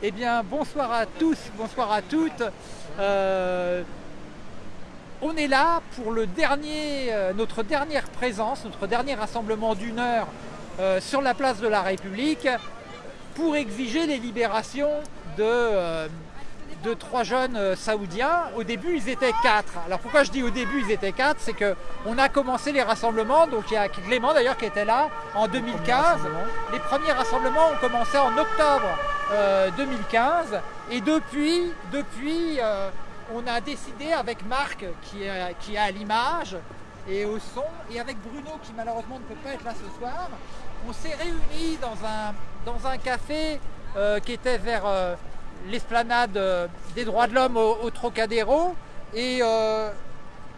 Eh bien, bonsoir à tous, bonsoir à toutes. Euh, on est là pour euh, notre dernière présence, notre dernier rassemblement d'une heure euh, sur la place de la République pour exiger les libérations de, de trois jeunes saoudiens. Au début, ils étaient quatre. Alors pourquoi je dis au début, ils étaient quatre? C'est qu'on a commencé les rassemblements, donc il y a Clément d'ailleurs qui était là en 2015. Les premiers rassemblements ont commencé en octobre 2015 euh, et depuis, depuis euh, on a décidé avec Marc qui est, qui à l'image et au son et avec Bruno qui malheureusement ne peut pas être là ce soir, on s'est réunis dans un, dans un café euh, qui était vers l'esplanade des droits de l'homme au, Trocadéro. Et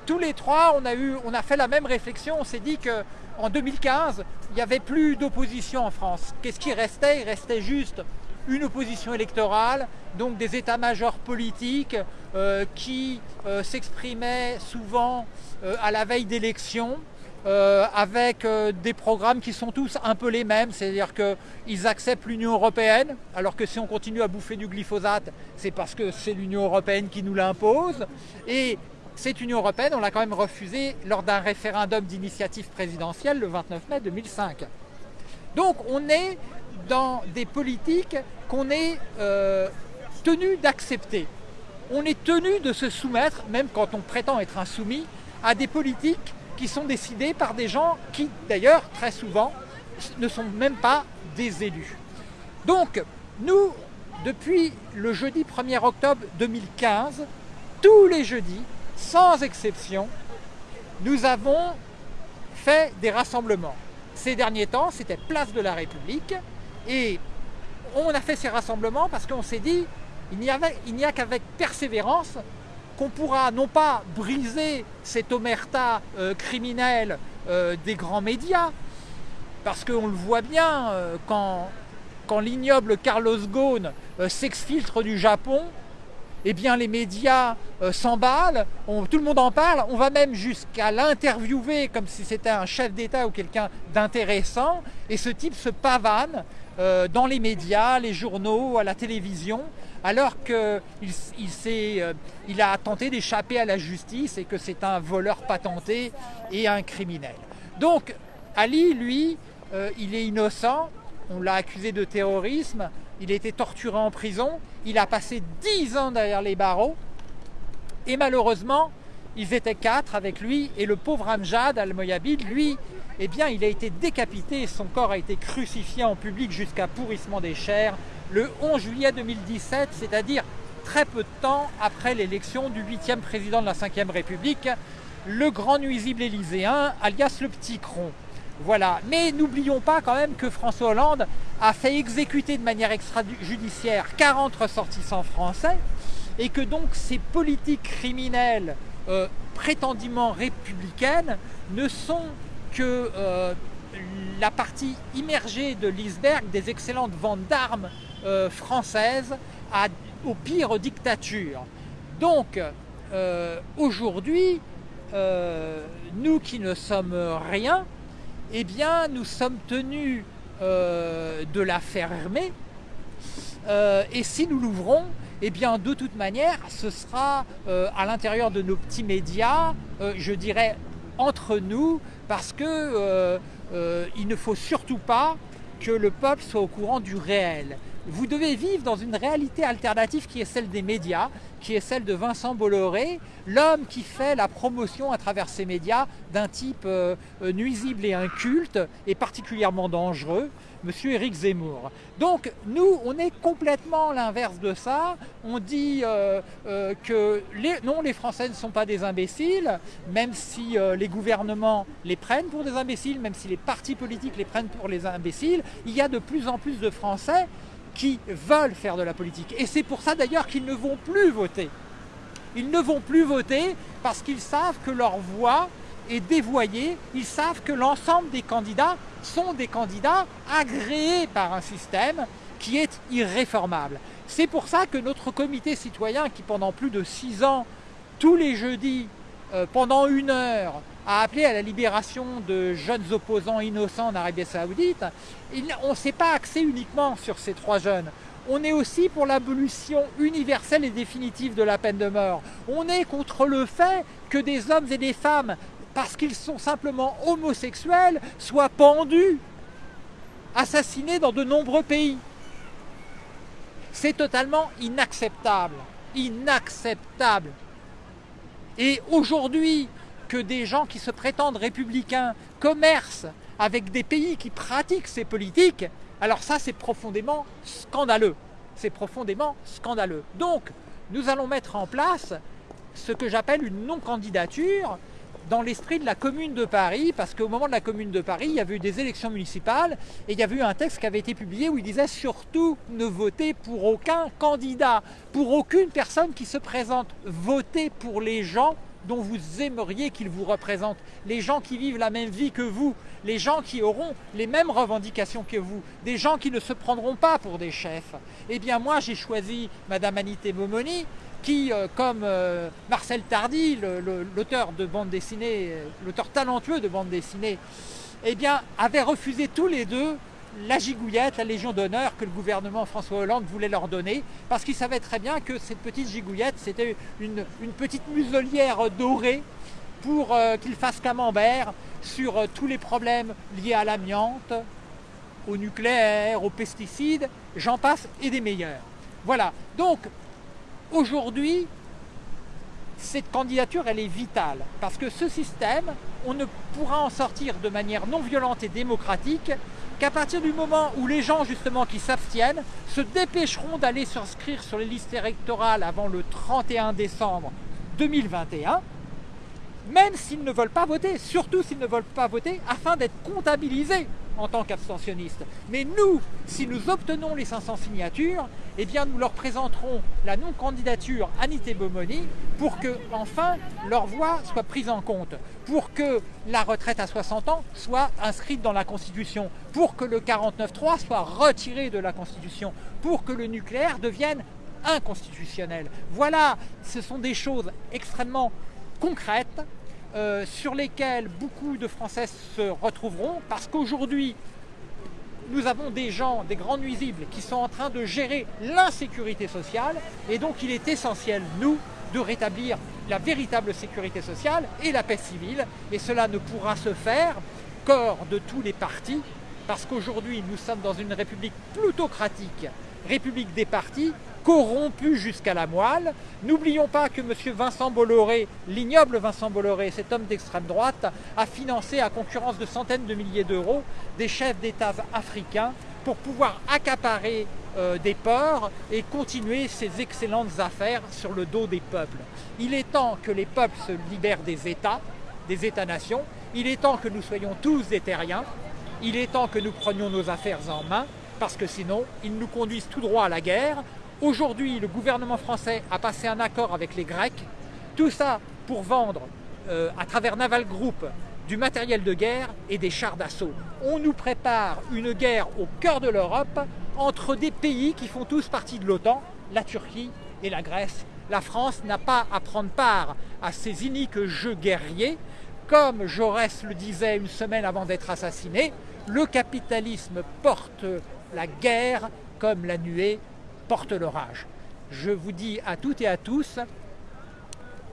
tous les trois on a, fait la même réflexion, on s'est dit que en 2015, il n'y avait plus d'opposition en France. Qu'est-ce qui restait? Il restait juste une opposition électorale, donc des états-majors politiques euh, qui euh, s'exprimaient souvent euh, à la veille d'élections, avec des programmes qui sont tous un peu les mêmes, c'est-à-dire qu'ils acceptent l'Union Européenne, alors que si on continue à bouffer du glyphosate, c'est parce que c'est l'Union Européenne qui nous l'impose. Et cette Union Européenne, on l'a quand même refusée lors d'un référendum d'initiative présidentielle le 29 mai 2005. Donc on est dans des politiques qu'on est euh, tenu d'accepter. On est tenu de se soumettre, même quand on prétend être insoumis, à des politiques qui sont décidées par des gens qui, d'ailleurs, très souvent, ne sont même pas des élus. Donc, nous, depuis le jeudi 1er octobre 2015, tous les jeudis, sans exception, nous avons fait des rassemblements. Ces derniers temps, c'était Place de la République, et on a fait ces rassemblements parce qu'on s'est dit, il n'y a qu'avec persévérance qu'on pourra non pas briser cette omerta euh, criminelle euh, des grands médias, parce qu'on le voit bien, euh, quand, quand l'ignoble Carlos Ghosn s'exfiltre du Japon, eh bien les médias s'emballent, tout le monde en parle, on va même jusqu'à l'interviewer comme si c'était un chef d'État ou quelqu'un d'intéressant, et ce type se pavane euh, dans les médias, les journaux, à la télévision, alors qu'il euh, a tenté d'échapper à la justice et que c'est un voleur patenté et un criminel. Donc Ali, lui, euh, il est innocent, on l'a accusé de terrorisme, il a été torturé en prison, il a passé dix ans derrière les barreaux, et malheureusement, ils étaient quatre avec lui, et le pauvre Amjad al-Moyabid, lui, eh bien, il a été décapité son corps a été crucifié en public jusqu'à pourrissement des chairs le 11 juillet 2017, c'est-à-dire très peu de temps après l'élection du huitième président de la Ve République, le grand nuisible élyséen, alias le petit cron. Voilà. Mais n'oublions pas quand même que François Hollande a fait exécuter de manière extrajudiciaire 40 ressortissants français et que donc ces politiques criminelles euh, prétendument républicaines ne sont que euh, la partie immergée de l'iceberg des excellentes ventes d'armes euh, françaises à, aux pires dictatures. Donc, euh, aujourd'hui, nous qui ne sommes rien, eh bien, nous sommes tenus de la fermer. et si nous l'ouvrons, eh bien, de toute manière, ce sera à l'intérieur de nos petits médias, je dirais entre nous, parce qu'il euh, euh, ne faut surtout pas que le peuple soit au courant du réel. Vous devez vivre dans une réalité alternative qui est celle des médias, qui est celle de Vincent Bolloré, l'homme qui fait la promotion à travers ces médias d'un type euh, nuisible et inculte et particulièrement dangereux, Monsieur Éric Zemmour. Donc nous, on est complètement l'inverse de ça. On dit euh, euh, que non, les Français ne sont pas des imbéciles, même si euh, les gouvernements les prennent pour des imbéciles, même si les partis politiques les prennent pour les imbéciles. Il y a de plus en plus de Français qui veulent faire de la politique. Et c'est pour ça d'ailleurs qu'ils ne vont plus voter. Ils ne vont plus voter parce qu'ils savent que leur voix est dévoyée. Ils savent que l'ensemble des candidats sont des candidats agréés par un système qui est irréformable. C'est pour ça que notre comité citoyen, qui pendant plus de six ans, tous les jeudis, pendant une heure a appelé à la libération de jeunes opposants innocents en Arabie Saoudite, on ne s'est pas axé uniquement sur ces trois jeunes. On est aussi pour l'abolition universelle et définitive de la peine de mort. On est contre le fait que des hommes et des femmes, parce qu'ils sont simplement homosexuels, soient pendus, assassinés dans de nombreux pays. C'est totalement inacceptable. Inacceptable. Et aujourd'hui, que des gens qui se prétendent républicains commercent avec des pays qui pratiquent ces politiques, alors ça c'est profondément scandaleux. C'est profondément scandaleux. Donc, nous allons mettre en place ce que j'appelle une non-candidature dans l'esprit de la Commune de Paris, parce qu'au moment de la Commune de Paris, il y avait eu des élections municipales et il y avait eu un texte qui avait été publié où il disait surtout ne votez pour aucun candidat, pour aucune personne qui se présente, votez pour les gens dont vous aimeriez qu'ils vous représentent, les gens qui vivent la même vie que vous, les gens qui auront les mêmes revendications que vous, des gens qui ne se prendront pas pour des chefs. Eh bien moi j'ai choisi Madame Anité Momoni, qui, euh, comme euh, Marcel Tardy, l'auteur de bande dessinée, euh, l'auteur talentueux de bande dessinée, eh bien, avait refusé tous les deux la gigouillette, la Légion d'honneur que le gouvernement François Hollande voulait leur donner, parce qu'il savait très bien que cette petite gigouillette, c'était une, petite muselière dorée pour qu'il fasse camembert sur tous les problèmes liés à l'amiante, au nucléaire, aux pesticides, j'en passe et des meilleurs. Voilà, donc Aujourd'hui, cette candidature, elle est vitale, parce que ce système, on ne pourra en sortir de manière non violente et démocratique qu'à partir du moment où les gens justement qui s'abstiennent se dépêcheront d'aller s'inscrire sur les listes électorales avant le 31 décembre 2021, même s'ils ne veulent pas voter, surtout s'ils ne veulent pas voter, afin d'être comptabilisés en tant qu'abstentionnistes. Mais nous, si nous obtenons les 500 signatures, eh bien nous leur présenterons la non-candidature Anité Bomoni pour que, enfin, leur voix soit prise en compte, pour que la retraite à 60 ans soit inscrite dans la Constitution, pour que le 49.3 soit retiré de la Constitution, pour que le nucléaire devienne inconstitutionnel. Voilà, ce sont des choses extrêmement concrètes euh, sur lesquels beaucoup de Français se retrouveront parce qu'aujourd'hui, nous avons des gens, des grands nuisibles qui sont en train de gérer l'insécurité sociale et donc il est essentiel, nous, de rétablir la véritable sécurité sociale et la paix civile. Et cela ne pourra se faire qu'hors de tous les partis parce qu'aujourd'hui nous sommes dans une république plutocratique, république des partis corrompu jusqu'à la moelle. N'oublions pas que M. Vincent Bolloré, l'ignoble Vincent Bolloré, cet homme d'extrême droite, a financé à concurrence de centaines de milliers d'euros des chefs d'État africains pour pouvoir accaparer euh, des ports et continuer ses excellentes affaires sur le dos des peuples. Il est temps que les peuples se libèrent des États, des États-nations. Il est temps que nous soyons tous des terriens. Il est temps que nous prenions nos affaires en main parce que sinon, ils nous conduisent tout droit à la guerre, Aujourd'hui, le gouvernement français a passé un accord avec les Grecs, tout ça pour vendre euh, à travers Naval Group du matériel de guerre et des chars d'assaut. On nous prépare une guerre au cœur de l'Europe entre des pays qui font tous partie de l'OTAN, la Turquie et la Grèce. La France n'a pas à prendre part à ces iniques jeux guerriers. Comme Jaurès le disait une semaine avant d'être assassiné, le capitalisme porte la guerre comme la nuée porte l'orage. Je vous dis à toutes et à tous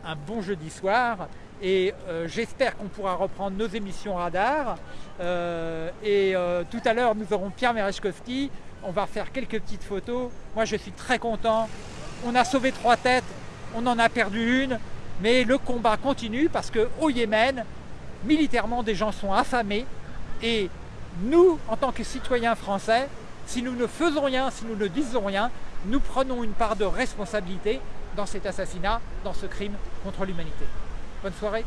un bon jeudi soir et euh, j'espère qu'on pourra reprendre nos émissions radar. Euh, et euh, tout à l'heure, nous aurons Pierre Merechkowski. On va faire quelques petites photos. Moi, je suis très content. On a sauvé trois têtes, on en a perdu une, mais le combat continue parce qu'au Yémen, militairement, des gens sont affamés et nous, en tant que citoyens français, si nous ne faisons rien, si nous ne disons rien, nous prenons une part de responsabilité dans cet assassinat, dans ce crime contre l'humanité. Bonne soirée